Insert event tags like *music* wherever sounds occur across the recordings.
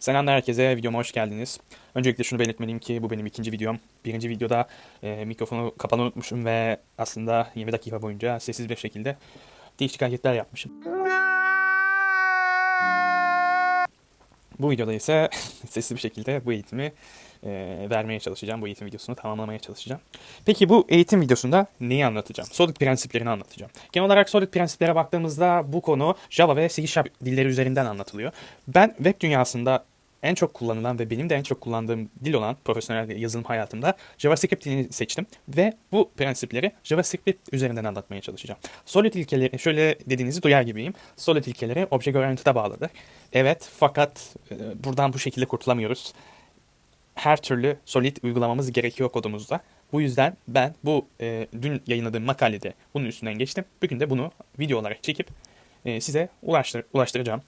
Selamlar herkese, videoma hoş geldiniz. Öncelikle şunu belirtmeliyim ki bu benim ikinci videom. Birinci videoda e, mikrofonu kapalı unutmuşum ve aslında 20 dakika boyunca sessiz bir şekilde değişik hareketler yapmışım. Bu videoda ise *laughs* sessiz bir şekilde bu eğitimi e, vermeye çalışacağım. Bu eğitim videosunu tamamlamaya çalışacağım. Peki bu eğitim videosunda neyi anlatacağım? Solid prensiplerini anlatacağım. Genel olarak Solid prensiplere baktığımızda bu konu Java ve C Sharp dilleri üzerinden anlatılıyor. Ben web dünyasında en çok kullanılan ve benim de en çok kullandığım dil olan profesyonel yazılım hayatımda JavaScript dilini seçtim ve bu prensipleri JavaScript üzerinden anlatmaya çalışacağım. Solid ilkeleri şöyle dediğinizi duyar gibiyim. Solid ilkeleri Object Oriented'a bağlıdır. Evet fakat e, buradan bu şekilde kurtulamıyoruz. Her türlü Solid uygulamamız gerekiyor kodumuzda. Bu yüzden ben bu e, dün yayınladığım makalede bunun üstünden geçtim. Bugün de bunu video olarak çekip e, size ulaştır ulaştıracağım.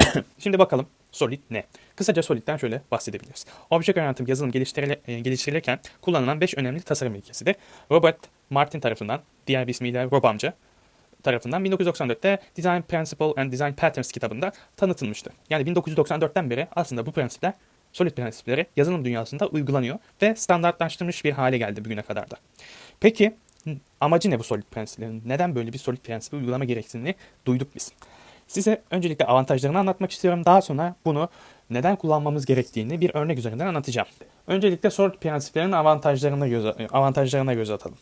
*coughs* Şimdi bakalım Solid ne? Kısaca Solid'den şöyle bahsedebiliriz. Object Oriented yazılım geliştirile, geliştirilirken kullanılan 5 önemli tasarım ilkesidir. Robert Martin tarafından, diğer bir ismiyle Rob amca tarafından 1994'te Design Principle and Design Patterns kitabında tanıtılmıştı. Yani 1994'ten beri aslında bu prensipler Solid prensipleri yazılım dünyasında uygulanıyor ve standartlaştırılmış bir hale geldi bugüne kadar da. Peki amacı ne bu Solid prensiplerin? Neden böyle bir Solid prensibi uygulama gereksinini duyduk biz? Size öncelikle avantajlarını anlatmak istiyorum. Daha sonra bunu neden kullanmamız gerektiğini bir örnek üzerinden anlatacağım. Öncelikle Solid prensiplerinin avantajlarına göz, avantajlarına göz atalım.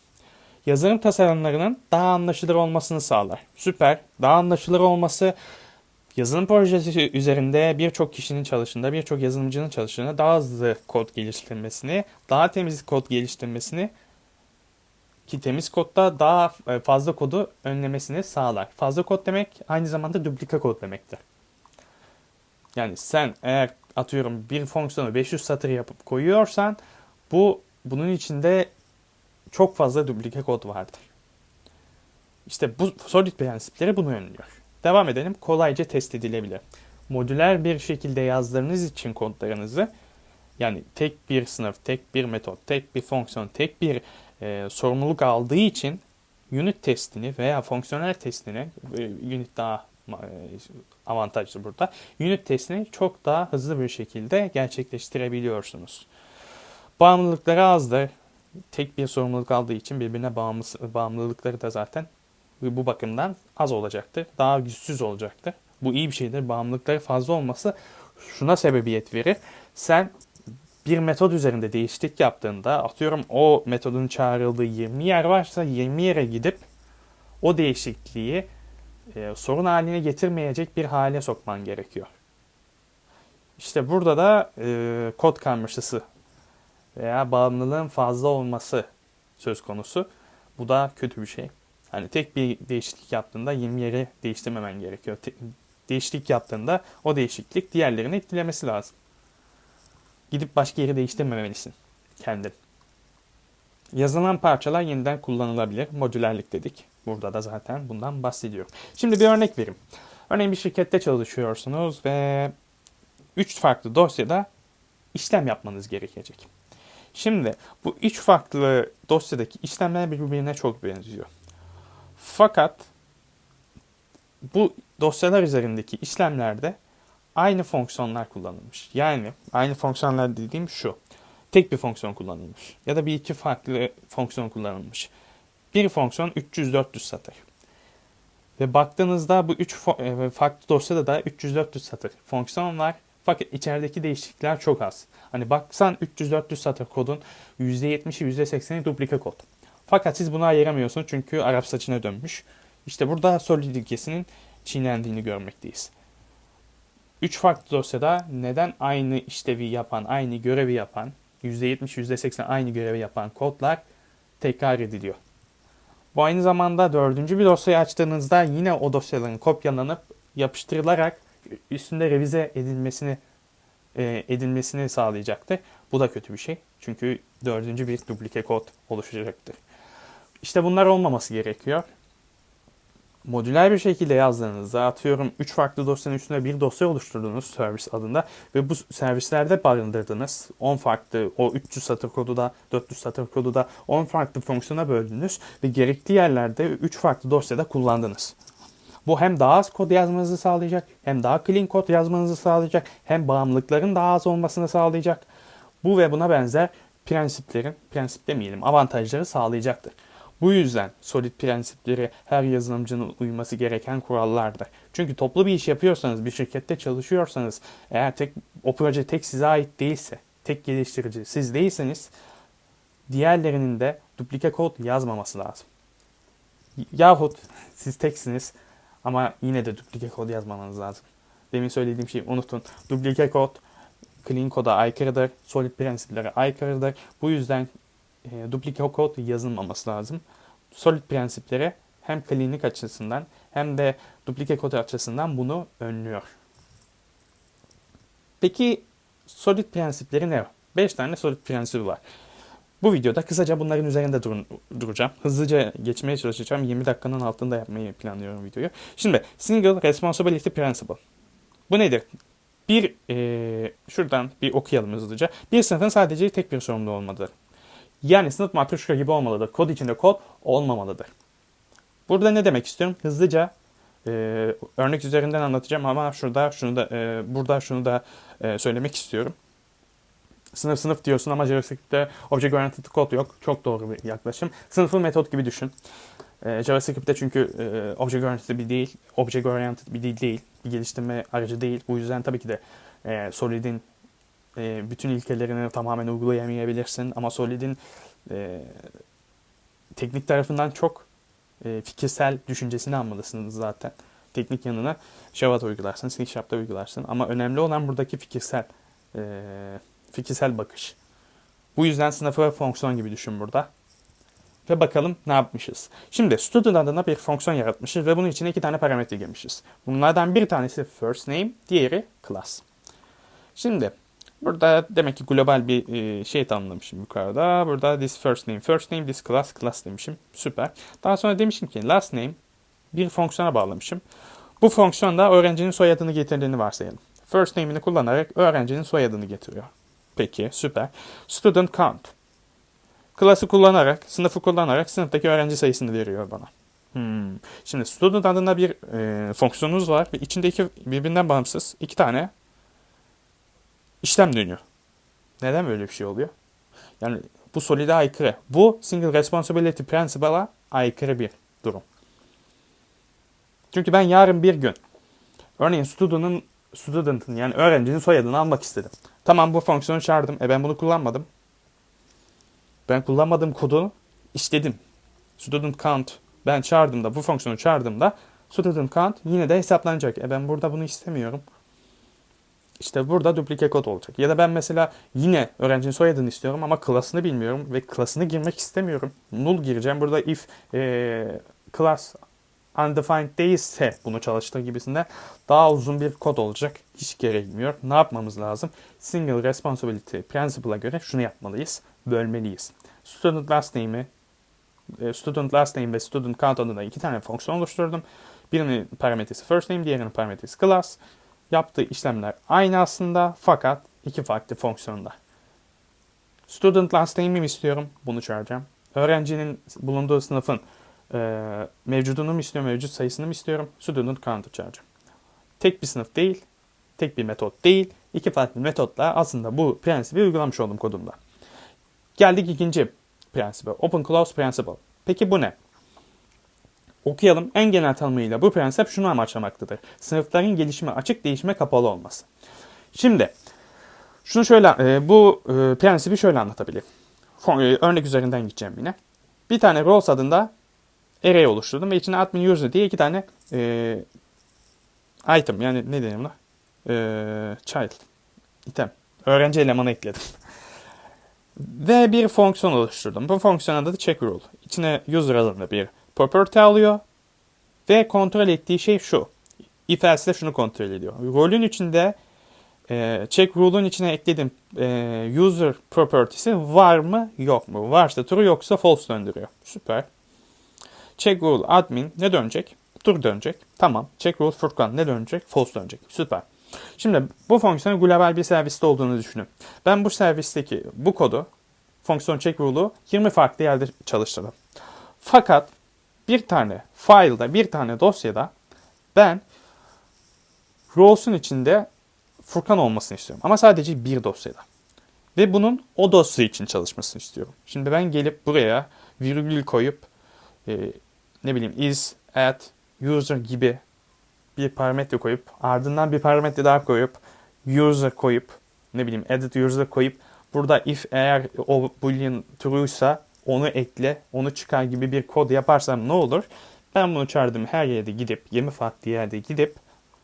Yazılım tasarımlarının daha anlaşılır olmasını sağlar. Süper. Daha anlaşılır olması yazılım projesi üzerinde birçok kişinin çalışında, birçok yazılımcının çalışında daha hızlı kod geliştirmesini, daha temiz kod geliştirmesini ki temiz kodda daha e, fazla kodu önlemesini sağlar. Fazla kod demek aynı zamanda duplika kod demektir. Yani sen eğer atıyorum bir fonksiyonu 500 satır yapıp koyuyorsan bu bunun içinde çok fazla duplike kod vardır. İşte bu solid prensipleri bunu önlüyor. Devam edelim. Kolayca test edilebilir. Modüler bir şekilde yazdığınız için kodlarınızı yani tek bir sınıf, tek bir metot, tek bir fonksiyon, tek bir e, sorumluluk aldığı için unit testini veya fonksiyonel testini e, unit daha e, avantajlı burada. Unit testini çok daha hızlı bir şekilde gerçekleştirebiliyorsunuz. Bağımlılıkları azdır. Tek bir sorumluluk aldığı için birbirine bağımlı, bağımlılıkları da zaten bu bakımdan az olacaktır. Daha güçsüz olacaktır. Bu iyi bir şeydir. Bağımlılıkları fazla olması şuna sebebiyet verir. Sen bir metod üzerinde değişiklik yaptığında atıyorum o metodun çağrıldığı 20 yer varsa 20 yere gidip o değişikliği e, sorun haline getirmeyecek bir hale sokman gerekiyor. İşte burada da e, kod karmaşası veya bağımlılığın fazla olması söz konusu. Bu da kötü bir şey. Hani tek bir değişiklik yaptığında 20 yeri değiştirmemen gerekiyor. Te- değişiklik yaptığında o değişiklik diğerlerini etkilemesi lazım. Gidip başka yeri değiştirmemelisin kendin. Yazılan parçalar yeniden kullanılabilir. Modülerlik dedik. Burada da zaten bundan bahsediyorum. Şimdi bir örnek vereyim. Örneğin bir şirkette çalışıyorsunuz ve 3 farklı dosyada işlem yapmanız gerekecek. Şimdi bu üç farklı dosyadaki işlemler birbirine çok benziyor. Fakat bu dosyalar üzerindeki işlemlerde aynı fonksiyonlar kullanılmış. Yani aynı fonksiyonlar dediğim şu. Tek bir fonksiyon kullanılmış. Ya da bir iki farklı fonksiyon kullanılmış. Bir fonksiyon 300-400 satır. Ve baktığınızda bu üç e, farklı dosyada da 300-400 satır fonksiyon var. Fakat içerideki değişiklikler çok az. Hani baksan 300-400 satır kodun %70'i %80'i duplike kod. Fakat siz bunu ayıramıyorsunuz çünkü Arap saçına dönmüş. İşte burada solid ilkesinin çiğnendiğini görmekteyiz. Üç farklı dosyada neden aynı işlevi yapan, aynı görevi yapan, %70, %80 aynı görevi yapan kodlar tekrar ediliyor. Bu aynı zamanda dördüncü bir dosyayı açtığınızda yine o dosyaların kopyalanıp yapıştırılarak üstünde revize edilmesini e, edilmesini sağlayacaktır. Bu da kötü bir şey. Çünkü dördüncü bir duplike kod oluşacaktır. İşte bunlar olmaması gerekiyor modüler bir şekilde yazdığınızda atıyorum 3 farklı dosyanın üstünde bir dosya oluşturdunuz servis adında ve bu servislerde barındırdınız. 10 farklı o 300 satır kodu da 400 satır kodu da 10 farklı fonksiyona böldünüz ve gerekli yerlerde 3 farklı dosyada kullandınız. Bu hem daha az kod yazmanızı sağlayacak, hem daha clean kod yazmanızı sağlayacak, hem bağımlılıkların daha az olmasını sağlayacak. Bu ve buna benzer prensiplerin, prensip demeyelim, avantajları sağlayacaktır. Bu yüzden solid prensipleri her yazılımcının uyması gereken kurallardır. Çünkü toplu bir iş yapıyorsanız, bir şirkette çalışıyorsanız, eğer tek o proje tek size ait değilse, tek geliştirici siz değilseniz, diğerlerinin de duplike kod yazmaması lazım. Yahut siz teksiniz ama yine de duplike kod yazmanız lazım. Demin söylediğim şeyi unutun. Duplike kod clean koda aykırıdır. Solid prensiplere aykırıdır. Bu yüzden e, duplike kod yazılmaması lazım. Solid prensiplere hem cleanlik açısından hem de duplike kod açısından bunu önlüyor. Peki solid prensipleri ne? 5 tane solid prensibi var. Bu videoda kısaca bunların üzerinde durun, duracağım. Hızlıca geçmeye çalışacağım. 20 dakikanın altında yapmayı planlıyorum videoyu. Şimdi Single Responsibility Principle. Bu nedir? Bir, e, şuradan bir okuyalım hızlıca. Bir sınıfın sadece tek bir sorumlu olmalıdır. Yani sınıf matruşka gibi olmalıdır. Kod içinde kod olmamalıdır. Burada ne demek istiyorum? Hızlıca e, örnek üzerinden anlatacağım ama şurada şunu da e, burada şunu da e, söylemek istiyorum. Sınıf sınıf diyorsun ama JavaScript'te Object Oriented Code yok. Çok doğru bir yaklaşım. Sınıfı metot gibi düşün. Ee, JavaScript'te çünkü e, Object Oriented bir değil, Object Oriented bir dil değil, bir geliştirme aracı değil. Bu yüzden tabii ki de e, Solid'in e, bütün ilkelerini tamamen uygulayamayabilirsin. Ama Solid'in e, teknik tarafından çok e, fikirsel düşüncesini almalısınız zaten. Teknik yanına Java'da uygularsın, C Sharp'ta uygularsın. Ama önemli olan buradaki fikirsel e, fikirsel bakış. Bu yüzden sınıfı ve fonksiyon gibi düşün burada. Ve bakalım ne yapmışız. Şimdi student adına bir fonksiyon yaratmışız ve bunun içine iki tane parametre girmişiz. Bunlardan bir tanesi first name, diğeri class. Şimdi burada demek ki global bir e, şey tanımlamışım yukarıda. Burada this first name, first name, this class, class demişim. Süper. Daha sonra demişim ki last name bir fonksiyona bağlamışım. Bu fonksiyonda öğrencinin soyadını getirdiğini varsayalım. First name'ini kullanarak öğrencinin soyadını getiriyor. Peki süper. Student count. Klası kullanarak, sınıfı kullanarak sınıftaki öğrenci sayısını veriyor bana. Hmm. Şimdi student adında bir e, fonksiyonunuz var ve içinde birbirinden bağımsız iki tane işlem dönüyor. Neden böyle bir şey oluyor? Yani bu solide aykırı. Bu single responsibility principle'a aykırı bir durum. Çünkü ben yarın bir gün örneğin student'ın student'ın yani öğrencinin soyadını almak istedim. Tamam bu fonksiyonu çağırdım. E ben bunu kullanmadım. Ben kullanmadığım kodu işledim. Student count ben çağırdığımda bu fonksiyonu çağırdığımda student count yine de hesaplanacak. E ben burada bunu istemiyorum. İşte burada duplike kod olacak. Ya da ben mesela yine öğrencinin soyadını istiyorum ama klasını bilmiyorum ve klasını girmek istemiyorum. Null gireceğim. Burada if e, class undefined değilse bunu çalıştır gibisinden daha uzun bir kod olacak. Hiç gerekmiyor. Ne yapmamız lazım? Single responsibility principle'a göre şunu yapmalıyız. Bölmeliyiz. Student last name'i e, student last name ve student count adında iki tane fonksiyon oluşturdum. Birinin parametresi first name, diğerinin parametresi class. Yaptığı işlemler aynı aslında fakat iki farklı fonksiyonda. Student last name'imi istiyorum. Bunu çağıracağım. Öğrencinin bulunduğu sınıfın e, mevcudunu mu istiyorum, mevcut sayısını mı istiyorum? Student count'u çağıracağım. Tek bir sınıf değil, tek bir metot değil, iki farklı metotla aslında bu prensibi uygulamış oldum kodumda. Geldik ikinci prensibe. Open Close Principle. Peki bu ne? Okuyalım. En genel tanımıyla bu prensip şunu amaçlamaktadır. Sınıfların gelişime açık, değişime kapalı olması. Şimdi şunu şöyle e, bu e, prensibi şöyle anlatabilirim. E, örnek üzerinden gideceğim yine. Bir tane roles adında array oluşturdum ve içine admin user diye iki tane e, item yani ne deniyor buna? E, child, item, öğrenci elemanı ekledim. *laughs* ve bir fonksiyon oluşturdum. Bu fonksiyon adı da check rule. İçine user adında bir property alıyor ve kontrol ettiği şey şu. If else de şunu kontrol ediyor. Rolün içinde e, check rule'un içine eklediğim e, user property'si var mı yok mu? Varsa true yoksa false döndürüyor. Süper. Check rule admin ne dönecek? True dönecek. Tamam. Check rule Furkan ne dönecek? False dönecek. Süper. Şimdi bu fonksiyonun global bir serviste olduğunu düşünün. Ben bu servisteki bu kodu fonksiyon check rule'u 20 farklı yerde çalıştırdım. Fakat bir tane file'da, bir tane dosyada Ben Raws'un içinde Furkan olmasını istiyorum. Ama sadece bir dosyada. Ve bunun o dosya için çalışmasını istiyorum. Şimdi ben gelip buraya virgül koyup e, ne bileyim is, at, user gibi bir parametre koyup ardından bir parametre daha koyup user koyup ne bileyim edit user koyup burada if eğer o boolean true'ysa onu ekle, onu çıkar gibi bir kod yaparsam ne olur? Ben bunu çağırdığım her yerde gidip 20 farklı yerde gidip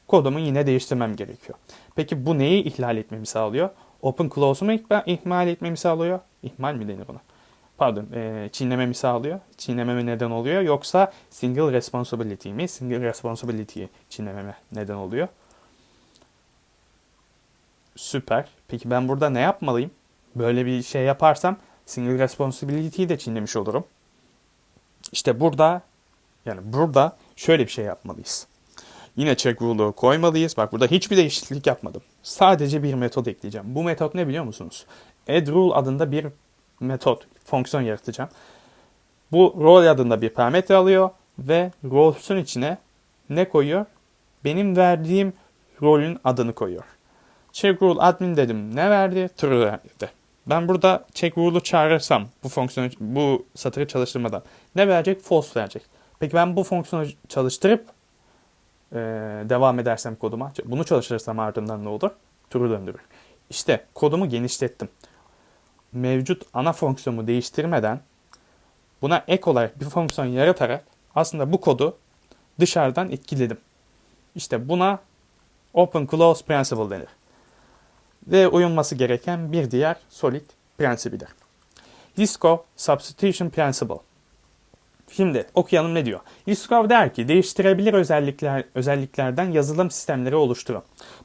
kodumu yine değiştirmem gerekiyor. Peki bu neyi ihlal etmemi sağlıyor? Open close'u mu ihmal etmemi sağlıyor? İhmal mi denir buna? Pardon, e, çiğnememi sağlıyor. Çiğnememe neden oluyor. Yoksa single responsibility mi? Single responsibility'yi çiğnememe neden oluyor. Süper. Peki ben burada ne yapmalıyım? Böyle bir şey yaparsam single responsibility'yi de çiğnemiş olurum. İşte burada yani burada şöyle bir şey yapmalıyız. Yine check rule'u koymalıyız. Bak burada hiçbir değişiklik yapmadım. Sadece bir metot ekleyeceğim. Bu metot ne biliyor musunuz? Add rule adında bir metot, fonksiyon yaratacağım. Bu role adında bir parametre alıyor ve roles'un içine ne koyuyor? Benim verdiğim rolün adını koyuyor. Check rule admin dedim. Ne verdi? True verdi. Ben burada check rule'u çağırırsam bu fonksiyonu bu satırı çalıştırmadan ne verecek? False verecek. Peki ben bu fonksiyonu çalıştırıp e, devam edersem koduma bunu çalıştırırsam ardından ne olur? True döndürür. İşte kodumu genişlettim. Mevcut ana fonksiyonumu değiştirmeden buna ek olarak bir fonksiyon yaratarak aslında bu kodu dışarıdan etkiledim. İşte buna Open Close Principle denir ve uyulması gereken bir diğer solid prensibidir. Disco Substitution Principle. Şimdi okuyalım ne diyor? Liskov der ki değiştirebilir özellikler, özelliklerden yazılım sistemleri oluşturun.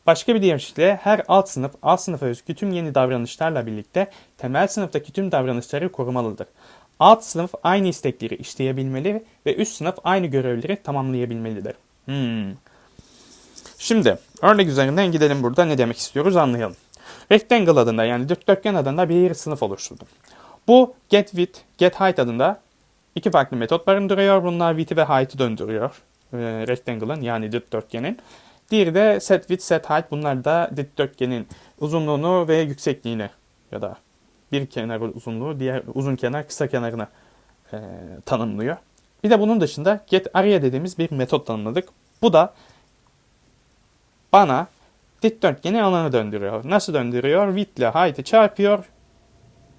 Başka bir deyişle her alt sınıf alt sınıfa özgü tüm yeni davranışlarla birlikte temel sınıftaki tüm davranışları korumalıdır. Alt sınıf aynı istekleri işleyebilmeli ve üst sınıf aynı görevleri tamamlayabilmelidir. Hmm. Şimdi örnek üzerinden gidelim burada ne demek istiyoruz anlayalım. Rectangle adında yani dikdörtgen adında bir sınıf oluşturdum. Bu getWidth, getHeight adında iki farklı metot barındırıyor. Bunlar width'i ve height'ı döndürüyor. E, rectangle'ın yani dikdörtgenin. Diğeri de setWidth, setHeight. Bunlar da dikdörtgenin uzunluğunu ve yüksekliğini ya da bir kenar uzunluğu, diğer uzun kenar kısa kenarını e, tanımlıyor. Bir de bunun dışında getArea dediğimiz bir metot tanımladık. Bu da bana dikdörtgeni alanı döndürüyor. Nasıl döndürüyor? Width ile height'ı çarpıyor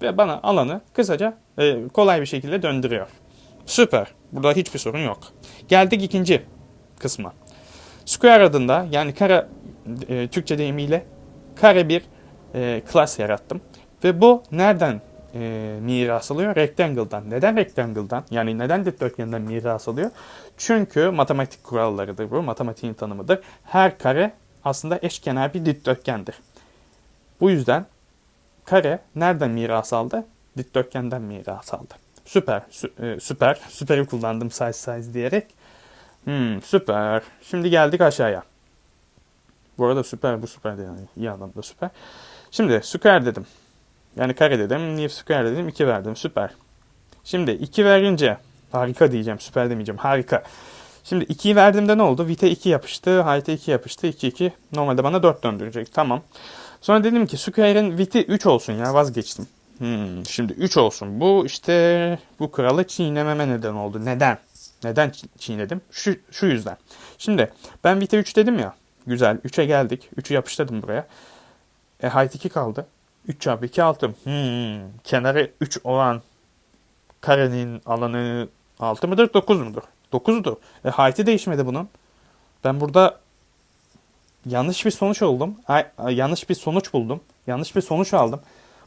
ve bana alanı kısaca e, kolay bir şekilde döndürüyor. Süper. Burada hiçbir sorun yok. Geldik ikinci kısma. Square adında yani kare e, Türkçe deyimiyle kare bir e, class yarattım. Ve bu nereden e, miras alıyor? Rectangle'dan. Neden rectangle'dan? Yani neden dikdörtgenden miras alıyor? Çünkü matematik kurallarıdır bu. Matematiğin tanımıdır. Her kare aslında eşkenar bir dikdörtgendir. Bu yüzden kare nereden miras aldı? Dikdörtgenden miras aldı. Süper, sü, e, süper. Süperi kullandım size size diyerek. Hmm, süper. Şimdi geldik aşağıya. Bu arada süper bu süper de yani iyi anlamda süper. Şimdi square dedim. Yani kare dedim. New square dedim. 2 verdim. Süper. Şimdi 2 verince harika diyeceğim. Süper demeyeceğim. Harika. Şimdi 2'yi verdiğimde ne oldu? Vite 2 yapıştı. Height'e 2 yapıştı. 2 2. Normalde bana 4 döndürecek. Tamam. Sonra dedim ki Square'in Vite 3 olsun ya vazgeçtim. Hmm, şimdi 3 olsun. Bu işte bu kralı çiğnememe neden oldu. Neden? Neden çiğnedim? Şu, şu yüzden. Şimdi ben Vite 3 dedim ya. Güzel. 3'e geldik. 3'ü yapıştırdım buraya. E height 2 kaldı. 3 çarpı 2 6. Hmm, kenarı 3 olan karenin alanı 6 mıdır 9 mudur? 9'du. E, height'i değişmedi bunun. Ben burada yanlış bir sonuç oldum. Yanlış bir sonuç buldum. Yanlış bir sonuç aldım.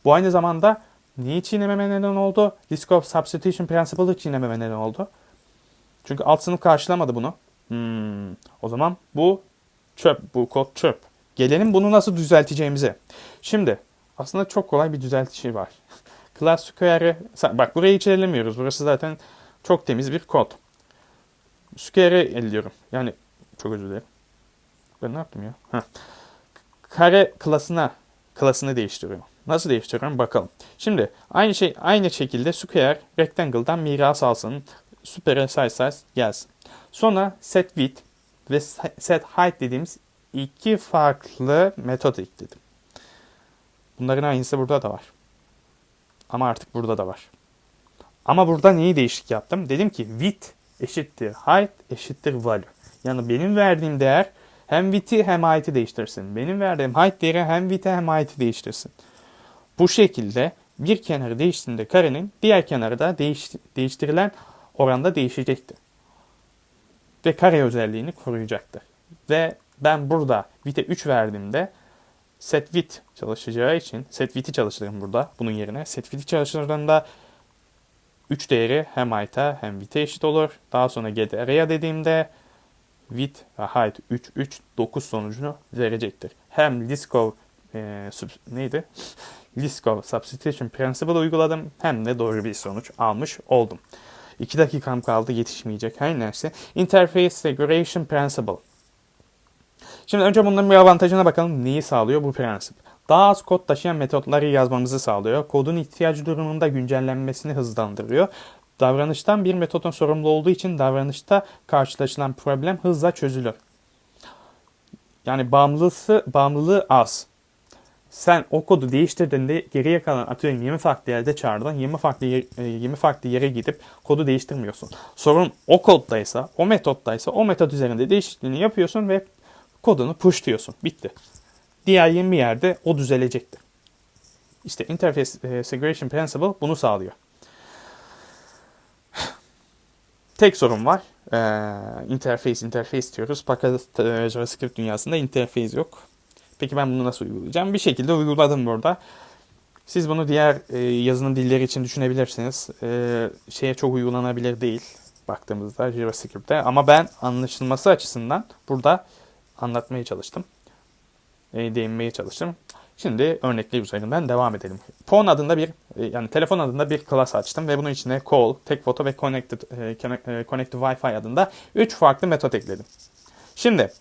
Bu aynı zamanda niye çiğnememe neden oldu? Risk of substitution principle'ı çiğnememe neden oldu. Çünkü alt sınıf karşılamadı bunu. Hmm, o zaman bu çöp. Bu kod çöp. Gelelim bunu nasıl düzelteceğimize. Şimdi aslında çok kolay bir düzeltici var. *laughs* Class square'ı bak burayı hiç ellemiyoruz. Burası zaten çok temiz bir kod. Square'ı elliyorum. Yani çok özür dilerim. Ben ne yaptım ya? Heh. Kare klasına klasını değiştiriyorum. Nasıl değiştiriyorum bakalım. Şimdi aynı şey aynı şekilde square rectangle'dan miras alsın. Süper size size gelsin. Sonra set width ve set height dediğimiz iki farklı metot ekledim. Bunların aynısı burada da var. Ama artık burada da var. Ama burada neyi değişik yaptım? Dedim ki width eşittir height eşittir value. Yani benim verdiğim değer hem width'i hem height'i değiştirsin. Benim verdiğim height değeri hem width'i hem height'i değiştirsin. Bu şekilde bir kenarı değiştiğinde karenin diğer kenarı da değiş, değiştirilen oranda değişecektir. Ve kare özelliğini koruyacaktır. Ve ben burada width'e 3 verdiğimde set width çalışacağı için set width'i çalıştırırım burada bunun yerine. Set width'i çalıştırdığımda 3 değeri hem height'a hem width'e eşit olur. Daha sonra get area dediğimde width ve height 3 3 9 sonucunu verecektir. Hem Liskov e, sub, neydi? *laughs* Liskov substitution principle uyguladım hem de doğru bir sonuç almış oldum. 2 dakikam kaldı yetişmeyecek her neyse. Interface Segregation Principle. Şimdi önce bunların bir avantajına bakalım. Neyi sağlıyor bu prensip? Daha az kod taşıyan metotları yazmamızı sağlıyor. Kodun ihtiyacı durumunda güncellenmesini hızlandırıyor. Davranıştan bir metodun sorumlu olduğu için davranışta karşılaşılan problem hızla çözülür. Yani bağımlılığı, bağımlılığı az. Sen o kodu değiştirdiğinde geriye kalan atıyorum 20 farklı yerde çağırdın. 20 farklı yer, 20 farklı yere gidip kodu değiştirmiyorsun. Sorun o koddaysa, o metottaysa o metot üzerinde değişikliğini yapıyorsun ve kodunu pushluyorsun. Bitti. Diğer 20 yerde o düzelecektir. İşte Interface e, Segregation Principle bunu sağlıyor. Tek sorun var. Ee, interface, interface diyoruz. Fakat e, JavaScript dünyasında interface yok. Peki ben bunu nasıl uygulayacağım? Bir şekilde uyguladım burada. Siz bunu diğer e, yazılım dilleri için düşünebilirsiniz. E, şeye çok uygulanabilir değil baktığımızda JavaScript'te. Ama ben anlaşılması açısından burada anlatmaya çalıştım. E, değinmeye çalıştım. Şimdi örnekler üzerinden devam edelim. Phone adında bir e, yani telefon adında bir class açtım ve bunun içine call, take photo ve connected e, connected Wi-Fi adında 3 farklı metot ekledim. Şimdi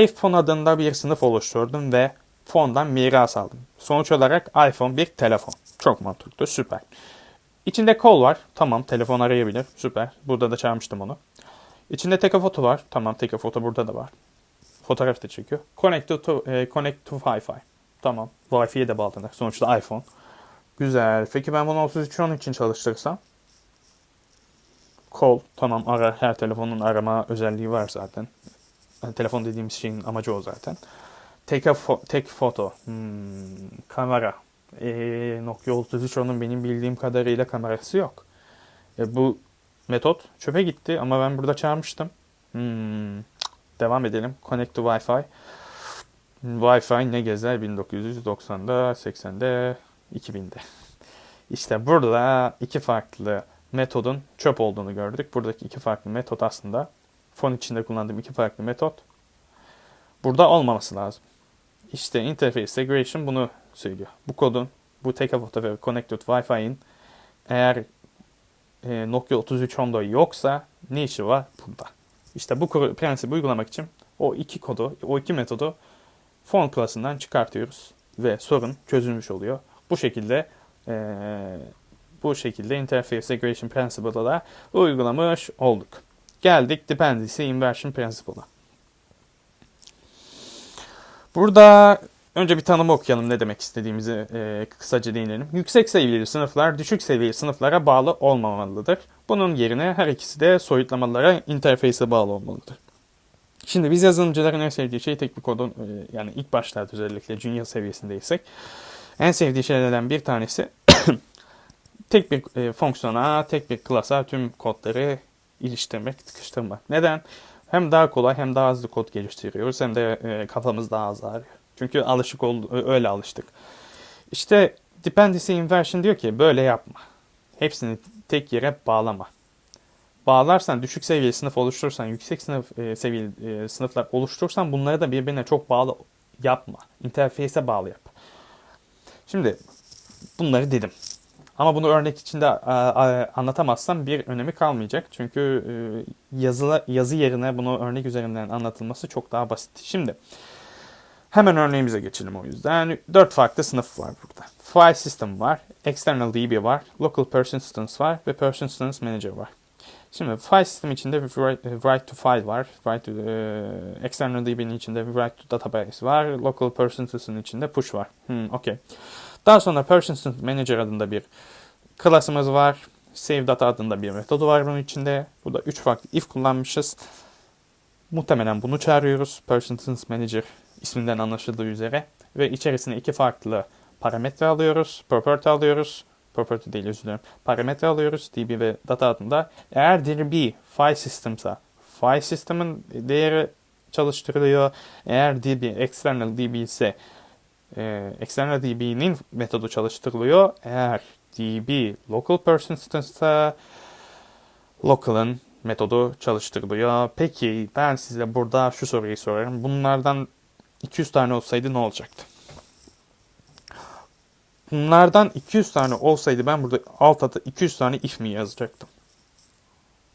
iPhone adında bir sınıf oluşturdum ve fondan miras aldım. Sonuç olarak iPhone bir telefon. Çok mantıklı, süper. İçinde call var. Tamam, telefon arayabilir. Süper. Burada da çağırmıştım onu. İçinde take a photo var. Tamam, take a photo burada da var. Fotoğraf da çekiyor. Connect to, e, connect to Wi-Fi. Tamam. Wi-Fi'ye de bağlanır. Sonuçta iPhone. Güzel. Peki ben bunu 3310 için çalıştırsam? Call. Tamam ara. Her telefonun arama özelliği var zaten. Yani telefon dediğimiz şeyin amacı o zaten. Take a fo take photo. Hmm, kamera. E, Nokia 3310'un benim bildiğim kadarıyla kamerası yok. E, bu metot çöpe gitti ama ben burada çağırmıştım. Hmm, devam edelim. Connect to Wi-Fi. Wi-Fi ne gezer 1990'da, 80'de, 2000'de. İşte burada iki farklı metodun çöp olduğunu gördük. Buradaki iki farklı metot aslında fon içinde kullandığım iki farklı metot burada olmaması lazım. İşte Interface Segregation bunu söylüyor. Bu kodun, bu take photo ve connected Wi-Fi'nin eğer e, Nokia 3310'da yoksa ne işi var burada? İşte bu prensibi uygulamak için o iki kodu, o iki metodu font klasından çıkartıyoruz ve sorun çözülmüş oluyor. Bu şekilde e, bu şekilde Interface Segregation Principle'da da uygulamış olduk. Geldik Dependency Inversion Principle'a. Burada önce bir tanımı okuyalım ne demek istediğimizi e, kısaca değinelim. Yüksek seviyeli sınıflar düşük seviyeli sınıflara bağlı olmamalıdır. Bunun yerine her ikisi de soyutlamalara interface'e bağlı olmalıdır. Şimdi biz yazılımcıların en sevdiği şey tek bir kodun e, yani ilk başlarda özellikle junior seviyesindeysek en sevdiği şeylerden bir tanesi *coughs* tek bir e, fonksiyona, tek bir klasa tüm kodları iliştirmek, tıkıştırmak. Neden? Hem daha kolay hem daha hızlı kod geliştiriyoruz hem de e, kafamız daha az ağrıyor. Çünkü alışık oldu, öyle alıştık. İşte dependency inversion diyor ki böyle yapma. Hepsini tek yere bağlama. Bağlarsan, düşük seviyeli sınıf oluşturursan, yüksek sınıf e, seviyeli e, sınıflar oluşturursan bunları da birbirine çok bağlı yapma. Interface'e bağlı yap. Şimdi bunları dedim. Ama bunu örnek içinde anlatamazsam bir önemi kalmayacak. Çünkü e, yazılı, yazı yerine bunu örnek üzerinden anlatılması çok daha basit. Şimdi hemen örneğimize geçelim o yüzden. Dört farklı sınıf var burada. File System var, External DB var, Local Persistence var ve Persistence Manager var. Şimdi file sistemi içinde write, write to file var. Write to, e, external DB'nin içinde write to database var. Local persistent'ın içinde push var. Hmm, okay. Daha sonra persistent manager adında bir klasımız var. Save data adında bir metodu var bunun içinde. Burada 3 farklı if kullanmışız. Muhtemelen bunu çağırıyoruz. Persistent manager isminden anlaşıldığı üzere. Ve içerisine iki farklı parametre alıyoruz. Property alıyoruz. Property değil özür dilerim. Parametre alıyoruz DB ve data adında. Eğer DB file system'sa file system'ın değeri çalıştırılıyor. Eğer DB external DB ise e, external DB'nin metodu çalıştırılıyor. Eğer DB local persistence local'ın metodu çalıştırılıyor. Peki ben size burada şu soruyu sorarım. Bunlardan 200 tane olsaydı ne olacaktı? Bunlardan 200 tane olsaydı ben burada alt alta 200 tane if mi yazacaktım?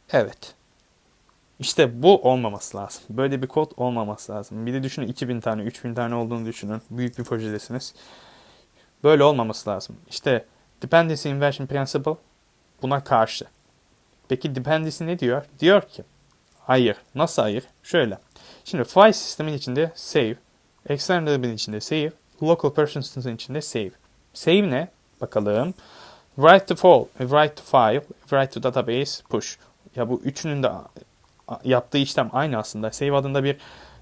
Evet. İşte bu olmaması lazım. Böyle bir kod olmaması lazım. Bir de düşünün 2000 tane, 3000 tane olduğunu düşünün. Büyük bir projedesiniz. Böyle olmaması lazım. İşte Dependency Inversion Principle buna karşı. Peki dependency ne diyor? Diyor ki hayır. Nasıl hayır? Şöyle. Şimdi file sistemin içinde save, external DB'nin içinde save, local persistence'ın içinde save. Save ne? Bakalım. Write to fall, write to file, write to database, push. Ya bu üçünün de yaptığı işlem aynı aslında. Save adında bir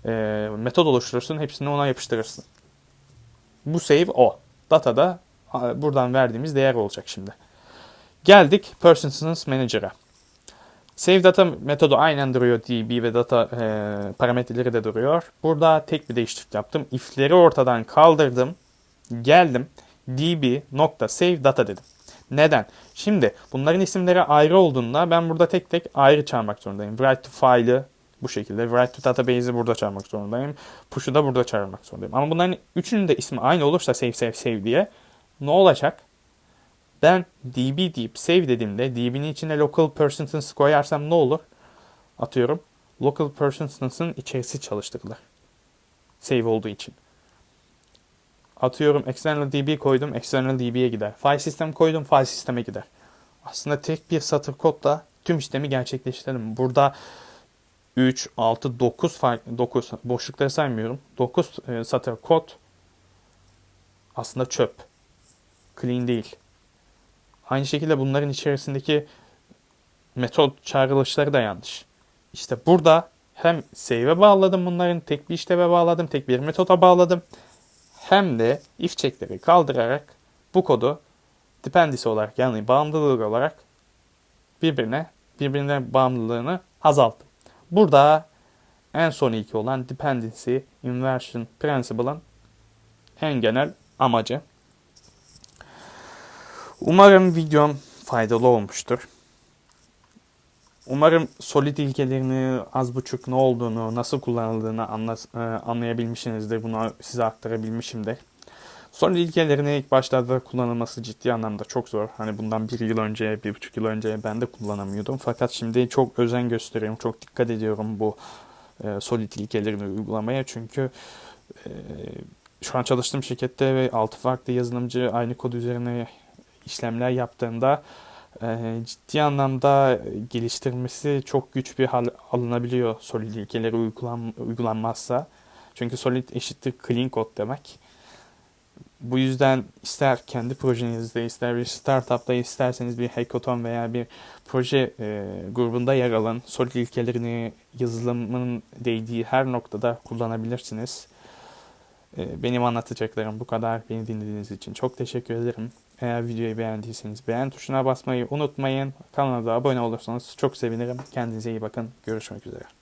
e, metod oluşturursun. Hepsini ona yapıştırırsın. Bu save o. Data da buradan verdiğimiz değer olacak şimdi. Geldik Persistence Manager'a. Save data metodu aynen duruyor. DB ve data e, parametreleri de duruyor. Burada tek bir değişiklik yaptım. If'leri ortadan kaldırdım. Geldim. db nokta save data dedim. Neden? Şimdi bunların isimleri ayrı olduğunda ben burada tek tek ayrı çağırmak zorundayım. Write to file'ı bu şekilde. Write to database'i burada çağırmak zorundayım. Push'u da burada çağırmak zorundayım. Ama bunların üçünün de ismi aynı olursa save save save diye ne olacak? Ben db deyip save dediğimde db'nin içine local persistence koyarsam ne olur? Atıyorum. Local persistence'ın içerisi çalıştırılır. Save olduğu için. Atıyorum external db koydum. External db'ye gider. File system koydum. File sisteme gider. Aslında tek bir satır kodla tüm işlemi gerçekleştirelim. Burada 3, 6, 9 farklı 9 boşlukları saymıyorum. 9 e, satır kod aslında çöp. Clean değil. Aynı şekilde bunların içerisindeki metot çağrılışları da yanlış. İşte burada hem save'e bağladım bunların tek bir işleve bağladım, tek bir metoda bağladım. Hem de if check'leri kaldırarak bu kodu dependency olarak yani bağımlılık olarak birbirine birbirine bağımlılığını azalttım. Burada en son iki olan dependency inversion principle'ın en genel amacı. Umarım videom faydalı olmuştur. Umarım solid ilkelerini az buçuk ne olduğunu, nasıl kullanıldığını anla, e, anlayabilmişsinizdir. Bunu size aktarabilmişimdir. Solid ilkelerini ilk başlarda kullanılması ciddi anlamda çok zor. Hani bundan bir yıl önce, bir buçuk yıl önce ben de kullanamıyordum. Fakat şimdi çok özen gösteriyorum, çok dikkat ediyorum bu e, solid ilkelerini uygulamaya. Çünkü e, şu an çalıştığım şirkette ve altı farklı yazılımcı aynı kod üzerine işlemler yaptığında e, ciddi anlamda geliştirmesi çok güç bir hal alınabiliyor solid ilkeleri uygulan, uygulanmazsa. Çünkü solid eşittir clean code demek. Bu yüzden ister kendi projenizde, ister bir startupta, isterseniz bir hackathon veya bir proje e, grubunda yer alın. Solid ilkelerini yazılımın değdiği her noktada kullanabilirsiniz. E, benim anlatacaklarım bu kadar. Beni dinlediğiniz için çok teşekkür ederim. Eğer videoyu beğendiyseniz beğen tuşuna basmayı unutmayın. Kanala da abone olursanız çok sevinirim. Kendinize iyi bakın. Görüşmek üzere.